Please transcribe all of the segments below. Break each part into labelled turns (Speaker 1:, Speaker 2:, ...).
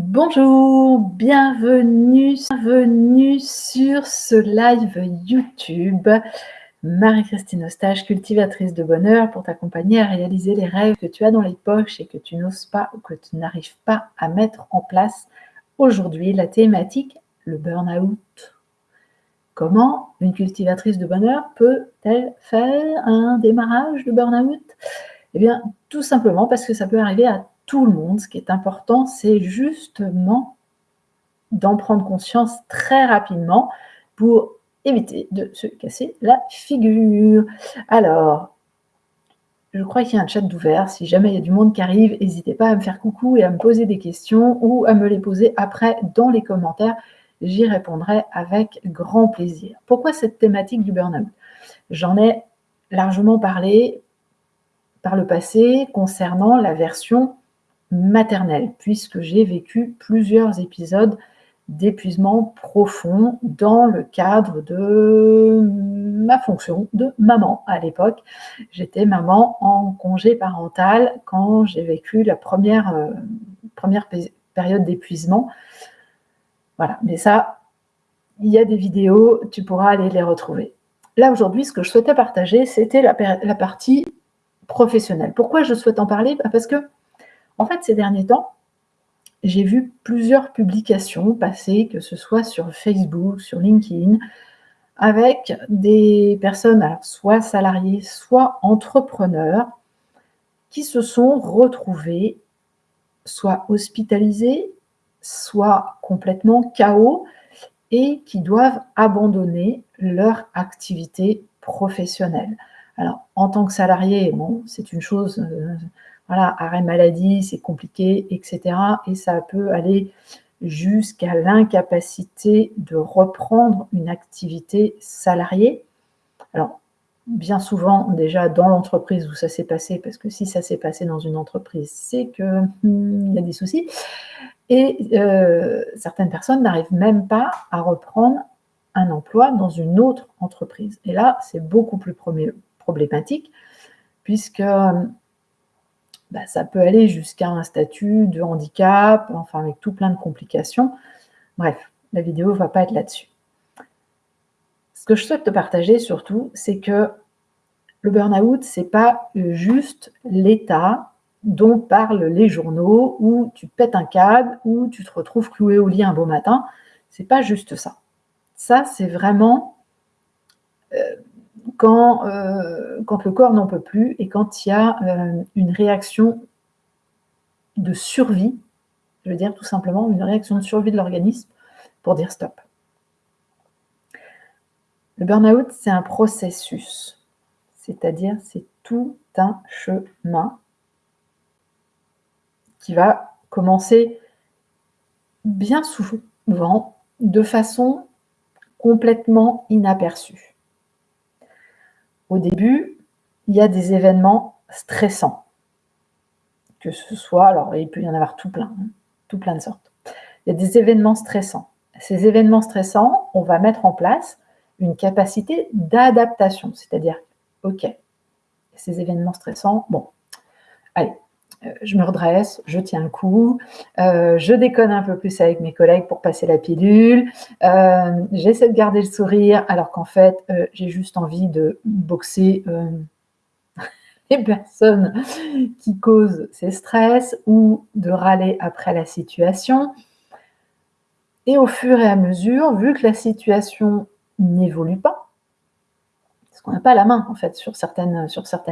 Speaker 1: Bonjour, bienvenue, sur ce live YouTube. Marie-Christine Ostage, cultivatrice de bonheur, pour t'accompagner à réaliser les rêves que tu as dans les poches et que tu n'oses pas ou que tu n'arrives pas à mettre en place. Aujourd'hui, la thématique, le burn-out. Comment une cultivatrice de bonheur peut-elle faire un démarrage de burn-out? Eh bien, tout simplement parce que ça peut arriver à tout le monde. Ce qui est important, c'est justement d'en prendre conscience très rapidement pour éviter de se casser la figure. Alors, je crois qu'il y a un chat d'ouvert. Si jamais il y a du monde qui arrive, n'hésitez pas à me faire coucou et à me poser des questions ou à me les poser après dans les commentaires j'y répondrai avec grand plaisir. Pourquoi cette thématique du burn-out? J'en ai largement parlé par le passé concernant la version maternelle, puisque j'ai vécu plusieurs épisodes d'épuisement profond dans le cadre de ma fonction de maman à l'époque. J'étais maman en congé parental quand j'ai vécu la première, euh, première période d'épuisement voilà, mais ça, il y a des vidéos, tu pourras aller les retrouver. Là, aujourd'hui, ce que je souhaitais partager, c'était la, partie professionnelle. Pourquoi je souhaite en parler? Bah, Parce que, en fait, ces derniers temps, j'ai vu plusieurs publications passer, que ce soit sur Facebook, sur LinkedIn, avec des personnes, soit salariées, soit entrepreneurs, qui se sont retrouvés soit hospitalisés, soit complètement chaos et qui doivent abandonner leur activité professionnelle. Alors, en tant que salarié, c'est une chose, euh, voilà, arrêt maladie, c'est compliqué, etc. Et ça peut aller jusqu'à l'incapacité de reprendre une activité salariée. Alors, bien souvent, déjà dans l'entreprise où ça s'est passé, parce que si ça s'est passé dans une entreprise, c'est qu'il hmm, y a des soucis. Et euh, certaines personnes n'arrivent même pas à reprendre un emploi dans une autre entreprise. Et là, c'est beaucoup plus problématique, puisque bah, ça peut aller jusqu'à un statut de handicap, enfin avec tout plein de complications. Bref, la vidéo ne va pas être là-dessus. Ce que je souhaite te partager surtout, c'est que le burn-out, ce n'est pas juste l'état dont parlent les journaux, où tu pètes un câble, où tu te retrouves cloué au lit un beau matin. C'est pas juste ça. Ça, c'est vraiment euh, quand, euh, quand le corps n'en peut plus et quand il y a euh, une réaction de survie, je veux dire tout simplement une réaction de survie de l'organisme pour dire stop. Le burn-out, c'est un processus, c'est-à-dire c'est tout un chemin qui va commencer bien souvent de façon complètement inaperçue. Au début, il y a des événements stressants, que ce soit, alors il peut y en avoir tout plein, hein, tout plein de sortes. Il y a des événements stressants. Ces événements stressants, on va mettre en place une capacité d'adaptation, c'est-à-dire, ok, ces événements stressants, bon, allez, je me redresse, je tiens le coup, euh, je déconne un peu plus avec mes collègues pour passer la pilule, euh, j'essaie de garder le sourire alors qu'en fait, j'ai juste envie de boxer les personnes qui causent ces stress ou de râler après la situation. Et au fur et à mesure, vu que la situation n'évolue pas, parce qu'on n'a pas la main en fait sur certaines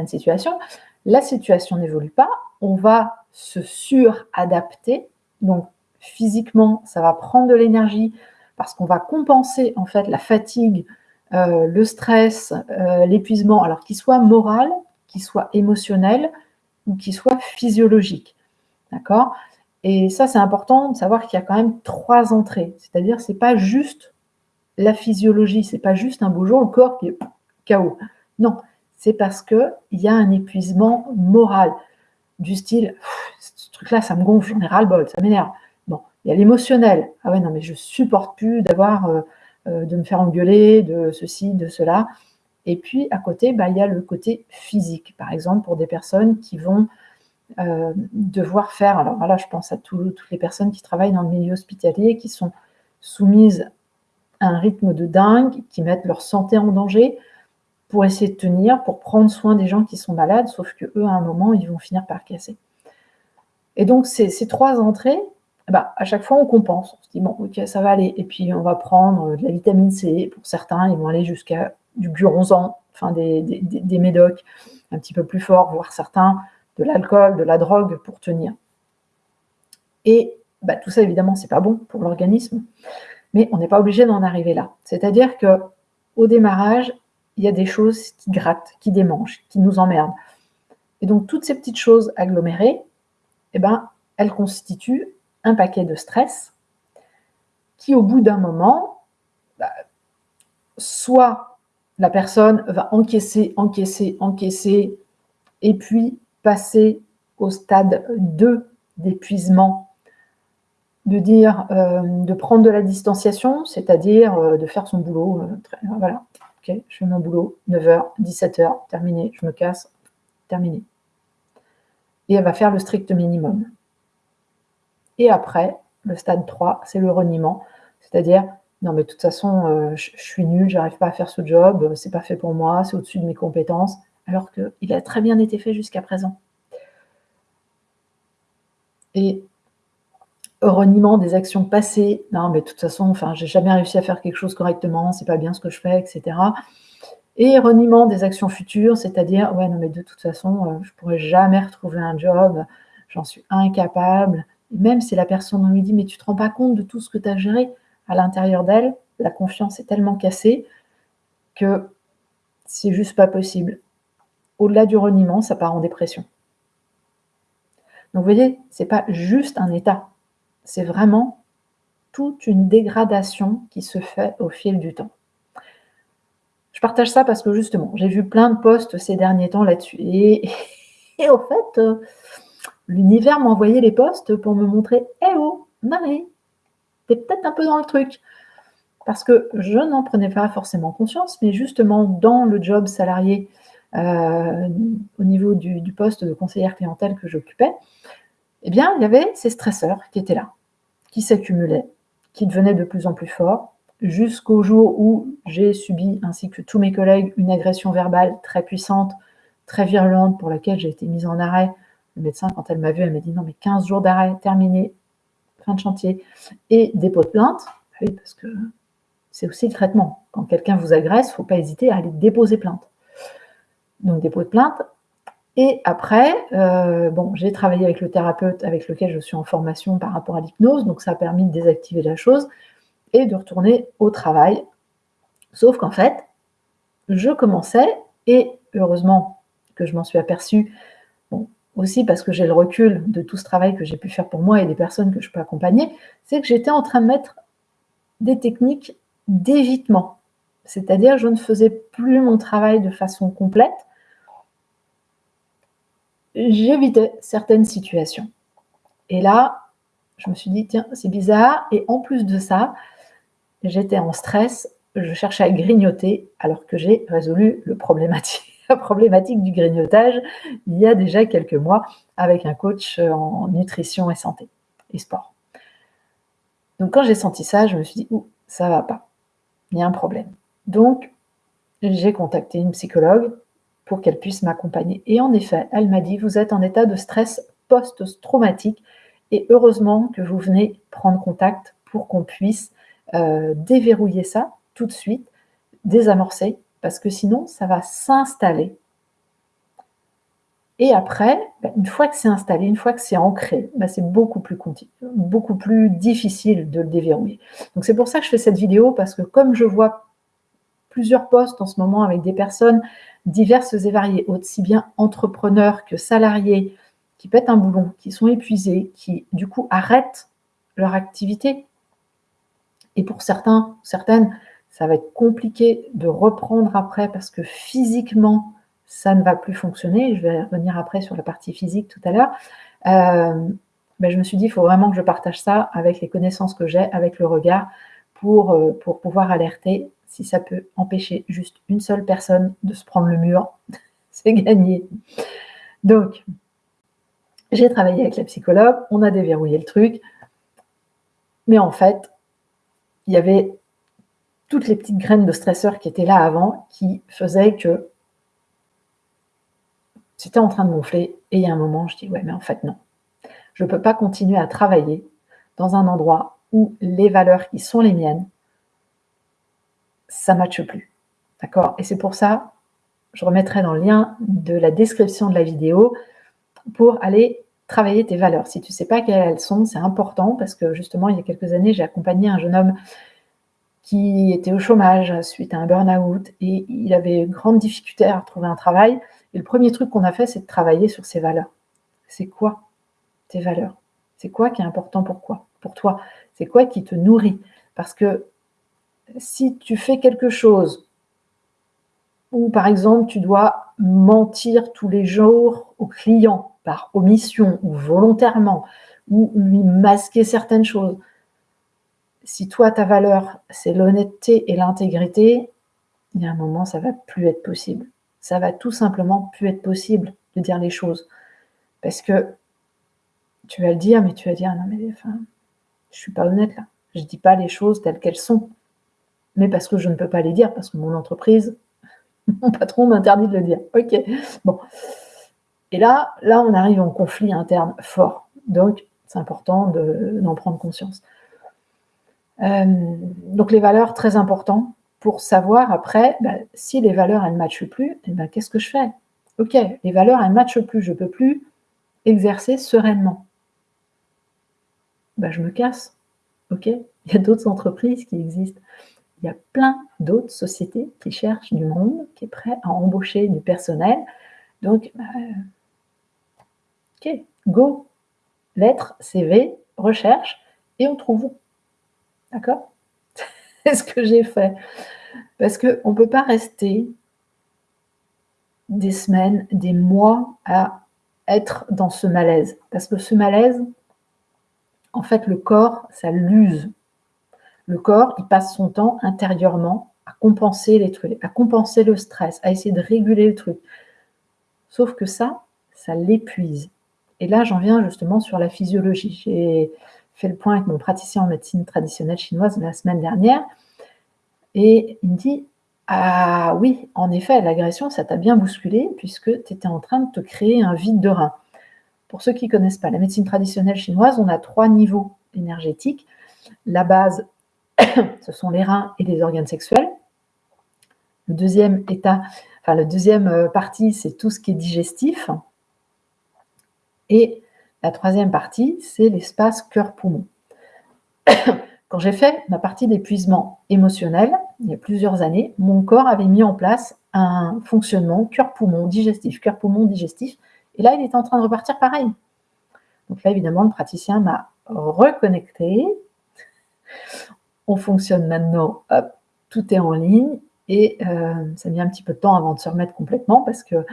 Speaker 1: situations, la situation n'évolue pas, on va se suradapter. Donc physiquement, ça va prendre de l'énergie parce qu'on va compenser en fait la fatigue, euh, le stress, euh, l'épuisement, alors qu'il soit moral, qu'il soit émotionnel ou qu'il soit physiologique. D'accord? Et ça, c'est important de savoir qu'il y a quand même trois entrées. C'est-à-dire, c'est pas juste la physiologie, c'est pas juste un beau jour, le corps qui est chaos. Non, c'est parce qu'il y a un épuisement moral, du style, ce truc-là, ça me gonfle, j'en ai ras-le-bol, ça m'énerve. Bon, il y a l'émotionnel. Ah ouais, non, mais je supporte plus d'avoir, euh, euh, de me faire engueuler, de ceci, de cela. Et puis, à côté, bah, il y a le côté physique. Par exemple, pour des personnes qui vont euh, devoir faire, alors voilà, je pense à toutes les personnes qui travaillent dans le milieu hospitalier, qui sont soumises à un rythme de dingue, qui mettent leur santé en danger pour essayer de tenir, pour prendre soin des gens qui sont malades, sauf que eux, à un moment, ils vont finir par casser. Et donc, ces, trois entrées, bah, à chaque fois, on compense. On se dit, bon, ok, ça va aller. Et puis, on va prendre de la vitamine C. Pour certains, ils vont aller jusqu'à du guronzan, enfin des, des médocs un petit peu plus forts, voire certains de l'alcool, de la drogue pour tenir. Et bah, tout ça, évidemment, c'est pas bon pour l'organisme, mais on n'est pas obligé d'en arriver là. C'est-à-dire que au démarrage, il y a des choses qui grattent, qui démangent, qui nous emmerdent. Et donc, toutes ces petites choses agglomérées, eh ben, elles constituent un paquet de stress qui, au bout d'un moment, bah, soit la personne va encaisser, encaisser, encaisser, et puis passer au stade 2 d'épuisement, de dire, euh, de prendre de la distanciation, c'est-à-dire euh, de faire son boulot. Euh, voilà, je fais mon boulot, 9h, 17h, terminé, je me casse, terminé. Et elle va faire le strict minimum. Et après, le stade 3, c'est le reniement, c'est-à-dire, non mais de toute façon, je, je suis nul, j'arrive pas à faire ce job, c'est pas fait pour moi, c'est au-dessus de mes compétences, alors qu'il a très bien été fait jusqu'à présent. Et reniement des actions passées, non mais de toute façon, enfin, j'ai jamais réussi à faire quelque chose correctement, c'est pas bien ce que je fais, etc. Et reniement des actions futures, c'est-à-dire, ouais, non mais de toute façon, euh, je pourrais jamais retrouver un job, j'en suis incapable. même si la personne lui dit, mais tu te rends pas compte de tout ce que tu as géré à l'intérieur d'elle, la confiance est tellement cassée que c'est juste pas possible au-delà du reniement, ça part en dépression. Donc vous voyez, ce n'est pas juste un état, c'est vraiment toute une dégradation qui se fait au fil du temps. Je partage ça parce que justement, j'ai vu plein de posts ces derniers temps là-dessus. Et, au fait, euh, l'univers m'a envoyé les posts pour me montrer Eh oh, Marie, t'es peut-être un peu dans le truc. Parce que je n'en prenais pas forcément conscience, mais justement, dans le job salarié euh, au niveau du, poste de conseillère clientèle que j'occupais, eh bien, il y avait ces stresseurs qui étaient là, qui s'accumulaient, qui devenaient de plus en plus forts, jusqu'au jour où j'ai subi, ainsi que tous mes collègues, une agression verbale très puissante, très virulente, pour laquelle j'ai été mise en arrêt. Le médecin, quand elle m'a vu, elle m'a dit non, mais 15 jours d'arrêt, terminé, fin de chantier, et dépôt de plainte. Oui, parce que c'est aussi le traitement. Quand quelqu'un vous agresse, il ne faut pas hésiter à aller déposer plainte donc dépôt de plainte. Et après, euh, bon, j'ai travaillé avec le thérapeute avec lequel je suis en formation par rapport à l'hypnose, donc ça a permis de désactiver la chose et de retourner au travail. Sauf qu'en fait, je commençais, et heureusement que je m'en suis aperçue, aussi parce que j'ai le recul de tout ce travail que j'ai pu faire pour moi et des personnes que je peux accompagner, c'est que j'étais en train de mettre des techniques d'évitement. C'est-à-dire, je ne faisais plus mon travail de façon complète, j'évitais certaines situations. Et là, je me suis dit, tiens, c'est bizarre. Et en plus de ça, j'étais en stress, je cherchais à grignoter alors que j'ai résolu le problématique, la problématique du grignotage il y a déjà quelques mois avec un coach en nutrition et santé et sport. Donc quand j'ai senti ça, je me suis dit, ouh, ça va pas, il y a un problème. Donc j'ai contacté une psychologue pour qu'elle puisse m'accompagner. Et en effet, elle m'a dit, vous êtes en état de stress post-traumatique et heureusement que vous venez prendre contact pour qu'on puisse euh, déverrouiller ça tout de suite, désamorcer, parce que sinon, ça va s'installer. Et après, ben, une fois que c'est installé, une fois que c'est ancré, ben, c'est beaucoup plus, beaucoup plus difficile de le déverrouiller. Donc c'est pour ça que je fais cette vidéo, parce que comme je vois plusieurs postes en ce moment avec des personnes diverses et variées, aussi bien entrepreneurs que salariés, qui pètent un boulon, qui sont épuisés, qui du coup arrêtent leur activité. Et pour certains, certaines, ça va être compliqué de reprendre après parce que physiquement, ça ne va plus fonctionner. Je vais revenir après sur la partie physique tout à l'heure. Euh, ben je me suis dit, il faut vraiment que je partage ça avec les connaissances que j'ai, avec le regard, pour, euh, pour pouvoir alerter si ça peut empêcher juste une seule personne de se prendre le mur, c'est gagné. Donc, J'ai travaillé avec la psychologue, on a déverrouillé le truc, mais en fait, il y avait toutes les petites graines de stresseurs qui étaient là avant qui faisaient que c'était en train de gonfler. Et il y a un moment, je dis, ouais, mais en fait, non. Je ne peux pas continuer à travailler dans un endroit où les valeurs qui sont les miennes, ça ne matche plus. D'accord? Et c'est pour ça, je remettrai dans le lien de la description de la vidéo pour aller travailler tes valeurs. Si tu ne sais pas quelles elles sont, c'est important parce que justement, il y a quelques années, j'ai accompagné un jeune homme qui était au chômage suite à un burn-out et il avait grande difficulté à retrouver un travail. Et le premier truc qu'on a fait, c'est de travailler sur ses valeurs. C'est quoi tes valeurs? C'est quoi qui est important pour quoi? Pour toi? C'est quoi qui te nourrit? Parce que si tu fais quelque chose où, par exemple, tu dois mentir tous les jours au client par omission ou volontairement, ou lui masquer certaines choses, si toi, ta valeur, c'est l'honnêteté et l'intégrité, il y a un moment, ça va plus être possible. Ça va tout simplement plus être possible de dire les choses. Parce que tu vas le dire, mais tu vas dire, non mais enfin, je suis pas honnête là. Je dis pas les choses telles qu'elles sont. Mais parce que je ne peux pas les dire, parce que mon entreprise, mon patron m'interdit de le dire. Ok, bon. Et là, là, on arrive en conflit interne fort. Donc, c'est important d'en prendre conscience. Euh, donc les valeurs, très importantes pour savoir après, bah, si les valeurs, elles ne matchent plus, eh ben, qu'est-ce que je fais? Ok, les valeurs, elles ne matchent plus, je ne peux plus exercer sereinement. Ben, je me casse. Ok Il y a d'autres entreprises qui existent. Il y a plein d'autres sociétés qui cherchent du monde, qui est prêt à embaucher du personnel. Donc, bah, ok, go, lettre, CV, recherche, et on trouve. D'accord? C'est ce que j'ai fait. Parce qu'on ne peut pas rester des semaines, des mois à être dans ce malaise. Parce que ce malaise, en fait, le corps, ça l'use. Le corps, il passe son temps intérieurement à compenser les trucs, à compenser le stress, à essayer de réguler le truc. Sauf que ça, ça l'épuise. Et là, j'en viens justement sur la physiologie. J'ai fait le point avec mon praticien en médecine traditionnelle chinoise la semaine dernière, et il me dit Ah oui, en effet, l'agression, ça t'a bien bousculé, puisque tu étais en train de te créer un vide de rein. Pour ceux qui ne connaissent pas la médecine traditionnelle chinoise, on a trois niveaux énergétiques. La base, ce sont les reins et les organes sexuels. Le deuxième état, enfin, la deuxième euh, partie, c'est tout ce qui est digestif. Et la troisième partie, c'est l'espace cœur-poumon. Quand j'ai fait ma partie d'épuisement émotionnel, il y a plusieurs années, mon corps avait mis en place un fonctionnement cœur-poumon digestif, cœur-poumon digestif, et là, il est en train de repartir pareil. Donc là, évidemment, le praticien m'a reconnecté. On fonctionne maintenant, hop, tout est en ligne, et euh, ça a mis un petit peu de temps avant de se remettre complètement parce que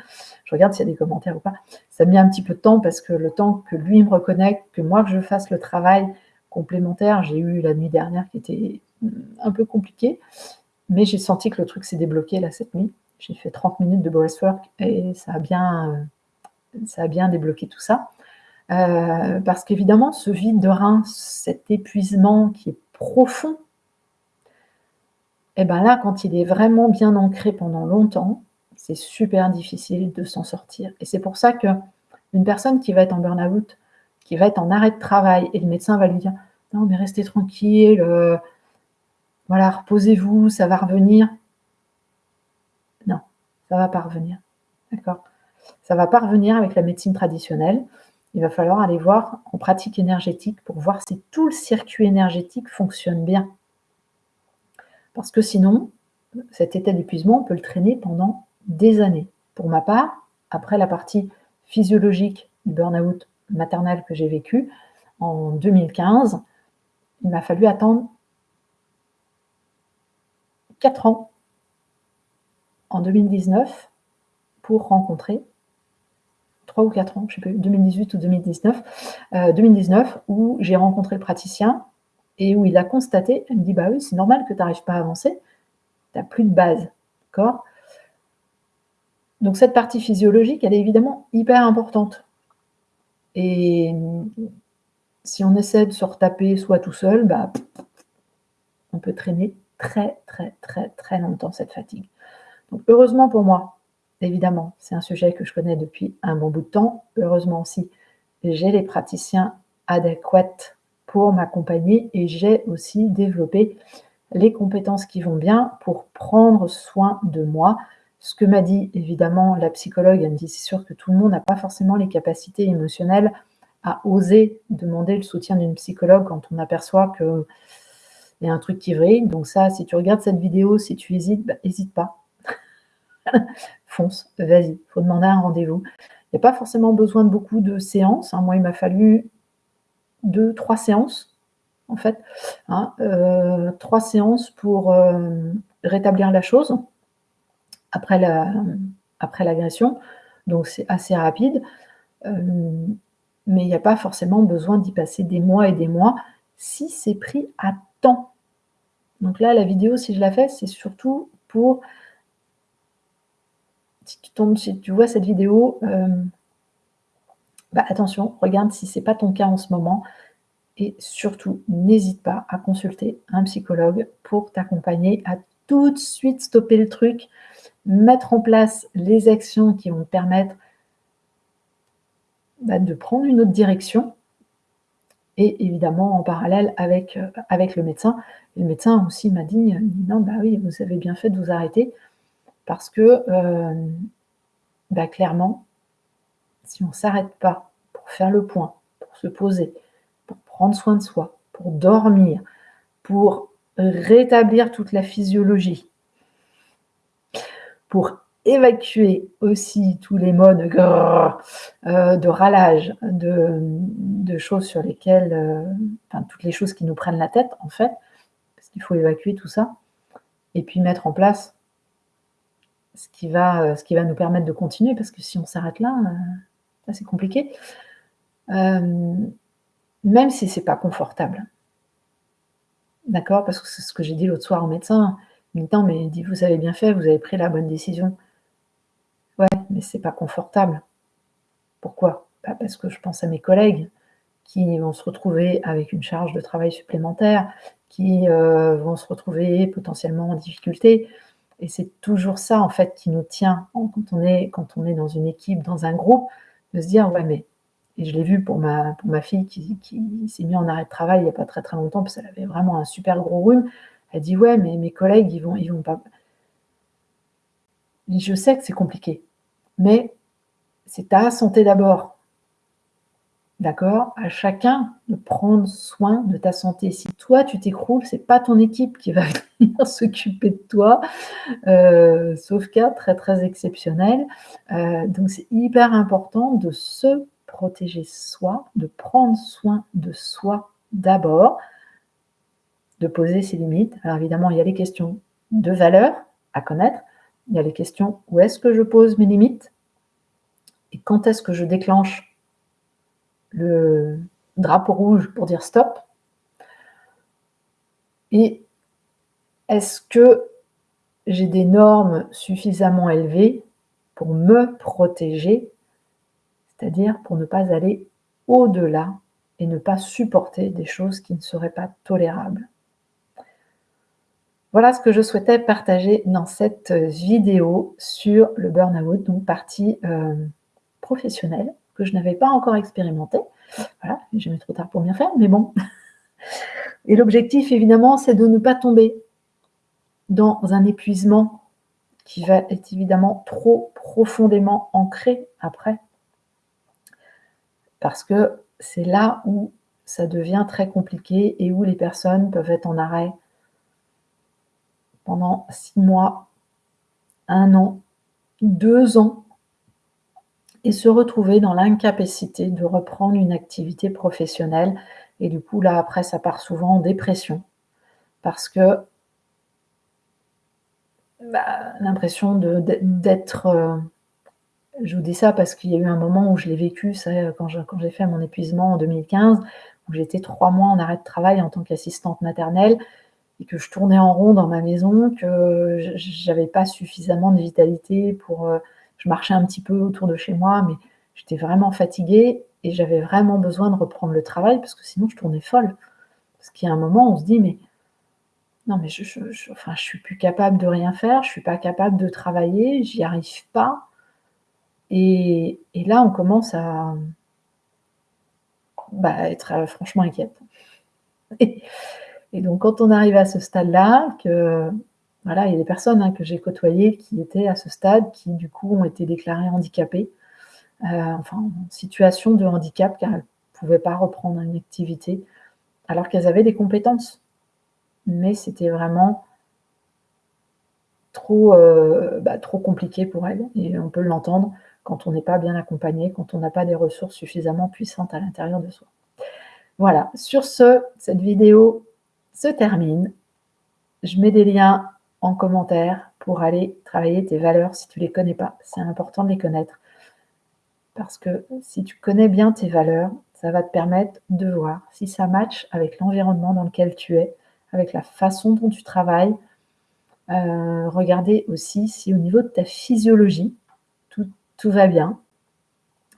Speaker 1: je regarde s'il y a des commentaires ou pas. Ça a mis un petit peu de temps parce que le temps que lui me reconnecte, que moi que je fasse le travail complémentaire, j'ai eu la nuit dernière qui était mm, un peu compliquée, mais j'ai senti que le truc s'est débloqué là cette nuit. J'ai fait 30 minutes de breathwork et ça a bien, ça a bien débloqué tout ça. Euh, parce qu'évidemment, ce vide de rein, cet épuisement qui est profond, et eh bien là, quand il est vraiment bien ancré pendant longtemps, c'est super difficile de s'en sortir. Et c'est pour ça qu'une personne qui va être en burn-out, qui va être en arrêt de travail, et le médecin va lui dire Non, mais restez tranquille, euh, voilà, reposez-vous, ça va revenir. Non, ça ne va pas revenir. D'accord Ça ne va pas revenir avec la médecine traditionnelle. Il va falloir aller voir en pratique énergétique pour voir si tout le circuit énergétique fonctionne bien. Parce que sinon, cet état d'épuisement, on peut le traîner pendant des années. Pour ma part, après la partie physiologique du burn-out maternel que j'ai vécu en 2015, il m'a fallu attendre 4 ans en 2019 pour rencontrer 3 ou 4 ans, je ne sais plus, 2018 ou 2019, 2019 euh, où j'ai rencontré le praticien et où il a constaté, il me dit, bah oui, c'est normal que tu n'arrives pas à avancer, tu n'as plus de base, d'accord? Donc cette partie physiologique, elle est évidemment hyper importante. Et si on essaie de se retaper soit tout seul, bah, on peut traîner très, très, très, très longtemps cette fatigue. Donc, heureusement pour moi, évidemment, c'est un sujet que je connais depuis un bon bout de temps. Heureusement aussi, j'ai les praticiens adéquats pour m'accompagner et j'ai aussi développé les compétences qui vont bien pour prendre soin de moi. Ce que m'a dit évidemment la psychologue, elle me dit c'est sûr que tout le monde n'a pas forcément les capacités émotionnelles à oser demander le soutien d'une psychologue quand on aperçoit qu'il y a un truc qui vrille. Donc ça, si tu regardes cette vidéo, si tu hésites, bah, pas. Fonce, vas-y, il faut demander un rendez-vous. Il n'y a pas forcément besoin de beaucoup de séances. Hein. Moi, il m'a fallu deux, trois séances, en fait. Hein. Euh, trois séances pour euh, rétablir la chose après l'agression. Donc, c'est assez rapide. Euh, mais il n'y a pas forcément besoin d'y passer des mois et des mois si c'est pris à temps. Donc là, la vidéo, si je la fais, c'est surtout pour... Si tu, tombes, si tu vois cette vidéo, bah attention, regarde si ce n'est pas ton cas en ce moment. Et surtout, n'hésite pas à consulter un psychologue pour t'accompagner à tout de suite stopper le truc, mettre en place les actions qui vont te permettre bah, de prendre une autre direction et évidemment en parallèle avec, euh, avec le médecin. le médecin aussi m'a dit, non, bah oui, vous avez bien fait de vous arrêter parce que euh, bah, clairement, si on ne s'arrête pas pour faire le point, pour se poser, pour prendre soin de soi, pour dormir, pour rétablir toute la physiologie, pour évacuer aussi tous les modes euh, de râlage, de, choses sur lesquelles, euh, enfin toutes les choses qui nous prennent la tête en fait, parce qu'il faut évacuer tout ça, et puis mettre en place ce qui va, euh, ce qui va nous permettre de continuer, parce que si on s'arrête là, c'est compliqué. même si c'est pas confortable. D'accord Parce que c'est ce que j'ai dit l'autre soir au médecin. Il me dit, mais dit, vous avez bien fait, vous avez pris la bonne décision. Ouais, mais c'est pas confortable. Pourquoi? Bah, Parce que je pense à mes collègues qui vont se retrouver avec une charge de travail supplémentaire, qui euh, vont se retrouver potentiellement en difficulté. Et c'est toujours ça, en fait, qui nous tient quand on est, quand on est dans une équipe, dans un groupe, de se dire, ouais, mais... Et je l'ai vu pour ma, pour ma fille qui, s'est mise en arrêt de travail il n'y a pas très très longtemps, parce qu'elle avait vraiment un super gros rhume. Elle dit, ouais, mais mes collègues, ils vont, ils vont pas je sais que c'est compliqué, mais c'est ta santé d'abord. D'accord? À chacun de prendre soin de ta santé. Si toi, tu t'écroules, c'est pas ton équipe qui va venir s'occuper de toi, euh, sauf cas très, très exceptionnel. Euh, donc, c'est hyper important de se protéger soi, de prendre soin de soi d'abord, de poser ses limites. Alors, évidemment, il y a les questions de valeur à connaître, il y a les questions où est-ce que je pose mes limites? Et quand est-ce que je déclenche le drapeau rouge pour dire stop et est-ce que j'ai des normes suffisamment élevées pour me protéger, c'est-à-dire pour ne pas aller au-delà et ne pas supporter des choses qui ne seraient pas tolérables? Voilà ce que je souhaitais partager dans cette vidéo sur le burn-out, donc partie euh, professionnelle, que je n'avais pas encore expérimenté. Voilà, jamais trop tard pour bien faire, mais bon. Et l'objectif, évidemment, c'est de ne pas tomber dans un épuisement qui va être évidemment trop profondément ancré après. Parce que c'est là où ça devient très compliqué et où les personnes peuvent être en arrêt pendant six mois, un an, deux ans, et se retrouver dans l'incapacité de reprendre une activité professionnelle. Et du coup, là, après, ça part souvent en dépression. Parce que bah, l'impression d'être... Euh, je vous dis ça parce qu'il y a eu un moment où je l'ai vécu, quand j'ai fait mon épuisement en 2015, où j'étais trois mois en arrêt de travail en tant qu'assistante maternelle, et que je tournais en rond dans ma maison, que j'avais pas suffisamment de vitalité pour... Euh, je marchais un petit peu autour de chez moi, mais j'étais vraiment fatiguée et j'avais vraiment besoin de reprendre le travail parce que sinon je tournais folle. Parce qu'il y a un moment, on se dit: «Mais non, mais je je enfin, je suis plus capable de rien faire, je suis pas capable de travailler, j'y arrive pas» et et là, on commence à bah, être, heu, franchement inquiète et et donc quand on arrive à ce stade-là, que voilà, il y a des personnes, hein, que j'ai côtoyées qui étaient à ce stade, qui du coup ont été déclarées handicapées, heu, enfin en situation de handicap car elles pouvaient pas reprendre une activité alors qu'elles avaient des compétences. Mais c'était vraiment trop, heu, bah, trop compliqué pour elles et on peut l'entendre quand on n'est pas bien accompagné, quand on n'a pas des ressources suffisamment puissantes à l'intérieur de soi. Voilà, sur ce, cette vidéo se termine. Je mets des liens en commentaire pour aller travailler tes valeurs si tu les connais pas. C'est important de les connaître parce que si tu connais bien tes valeurs, ça va te permettre de voir si ça match avec l'environnement dans lequel tu es, avec la façon dont tu travailles. Heu, regarder aussi si au niveau de ta physiologie, tout tout va bien.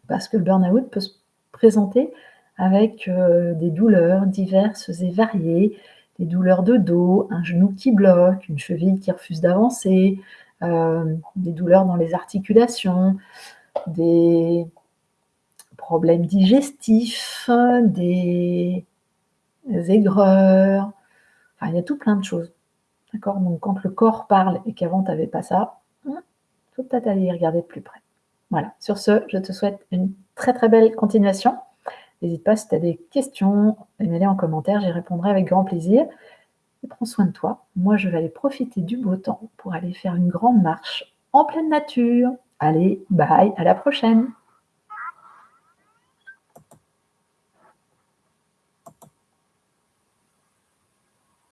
Speaker 1: Parce que le burn-out peut se présenter avec, heu, des douleurs diverses et variées, des douleurs de dos, un genou qui bloque, une cheville qui refuse d'avancer, heu, des douleurs dans les articulations, des problèmes digestifs, des aigreurs, enfin, il y a tout plein de choses. D'accord? Donc quand le corps parle et qu'avant tu avais pas ça, mmh, faut peut-être aller y regarder de plus près. Voilà, sur ce, je te souhaite une très, très belle continuation. N'hésite pas si tu as des questions, mets-les en commentaire, j'y répondrai avec grand plaisir et prends soin de toi. Moi, je vais aller profiter du beau temps pour aller faire une grande marche en pleine nature. Allez, bye, à la prochaine!